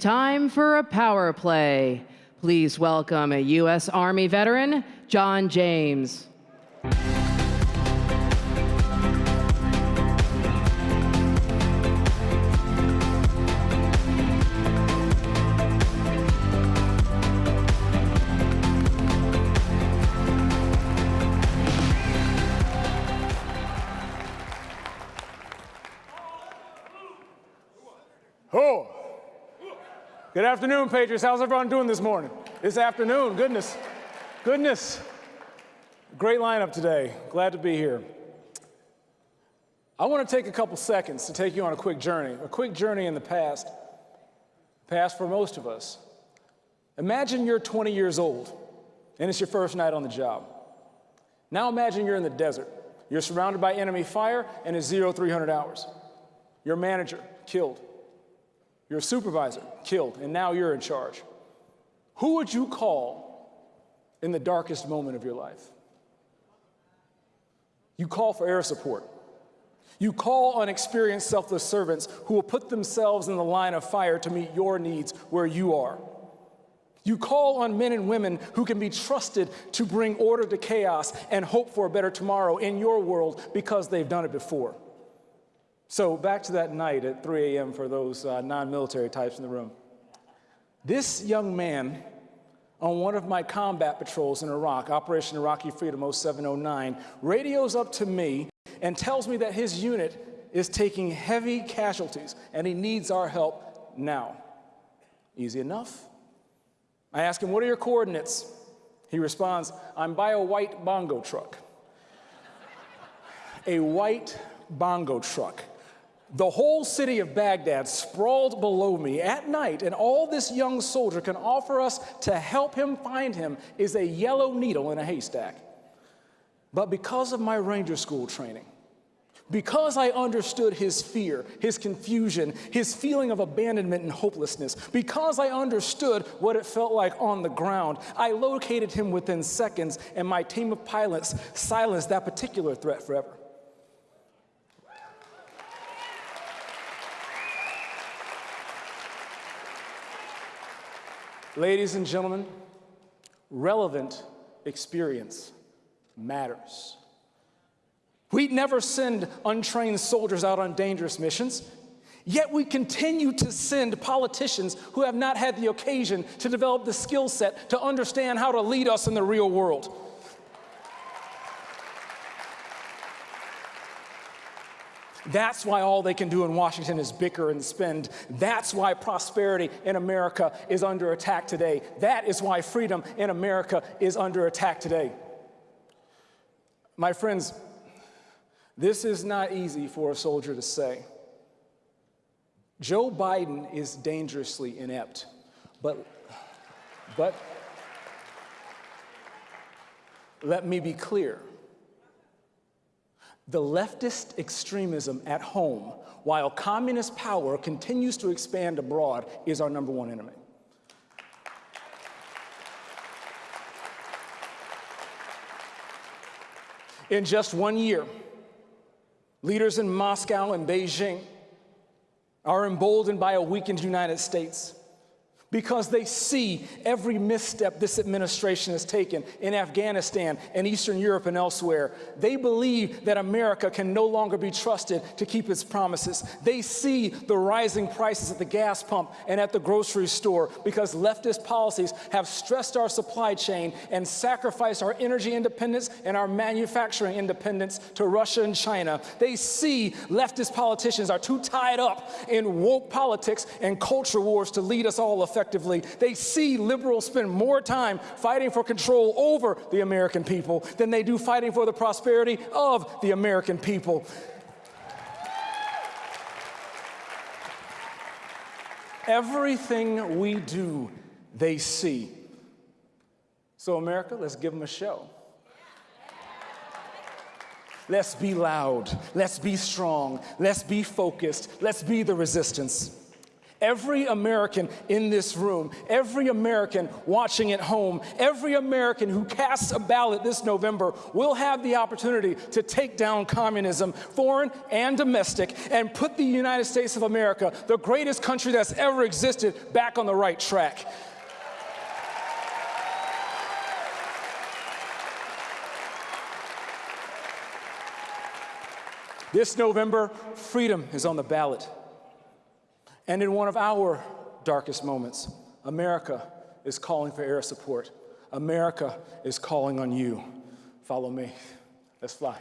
Time for a power play. Please welcome a U.S. Army veteran, John James. Oh, good afternoon, Patriots. How's everyone doing this morning? This afternoon, goodness, goodness. Great lineup today. Glad to be here. I want to take a couple seconds to take you on a quick journey, a quick journey in the past, past for most of us. Imagine you're 20 years old and it's your first night on the job. Now imagine you're in the desert. You're surrounded by enemy fire and it's zero 300 hours. Your manager killed. Your supervisor killed, and now you're in charge. Who would you call in the darkest moment of your life? You call for air support. You call on experienced selfless servants who will put themselves in the line of fire to meet your needs where you are. You call on men and women who can be trusted to bring order to chaos and hope for a better tomorrow in your world because they've done it before. So back to that night at 3 a.m. for those uh, non-military types in the room. This young man on one of my combat patrols in Iraq, Operation Iraqi Freedom 0709, radios up to me and tells me that his unit is taking heavy casualties and he needs our help now. Easy enough. I ask him, what are your coordinates? He responds, I'm by a white bongo truck. a white bongo truck. The whole city of Baghdad sprawled below me at night, and all this young soldier can offer us to help him find him is a yellow needle in a haystack. But because of my ranger school training, because I understood his fear, his confusion, his feeling of abandonment and hopelessness, because I understood what it felt like on the ground, I located him within seconds, and my team of pilots silenced that particular threat forever. Ladies and gentlemen, relevant experience matters. We'd never send untrained soldiers out on dangerous missions, yet we continue to send politicians who have not had the occasion to develop the skill set to understand how to lead us in the real world. That's why all they can do in Washington is bicker and spend. That's why prosperity in America is under attack today. That is why freedom in America is under attack today. My friends, this is not easy for a soldier to say. Joe Biden is dangerously inept, but, but let me be clear. The leftist extremism at home, while communist power continues to expand abroad, is our number one enemy. In just one year, leaders in Moscow and Beijing are emboldened by a weakened United States because they see every misstep this administration has taken in Afghanistan and Eastern Europe and elsewhere. They believe that America can no longer be trusted to keep its promises. They see the rising prices at the gas pump and at the grocery store because leftist policies have stressed our supply chain and sacrificed our energy independence and our manufacturing independence to Russia and China. They see leftist politicians are too tied up in woke politics and culture wars to lead us all effectively effectively. They see liberals spend more time fighting for control over the American people than they do fighting for the prosperity of the American people. Everything we do, they see. So America, let's give them a show. Let's be loud. Let's be strong. Let's be focused. Let's be the resistance. Every American in this room, every American watching at home, every American who casts a ballot this November will have the opportunity to take down communism, foreign and domestic, and put the United States of America, the greatest country that's ever existed, back on the right track. This November, freedom is on the ballot. And in one of our darkest moments, America is calling for air support. America is calling on you. Follow me. Let's fly.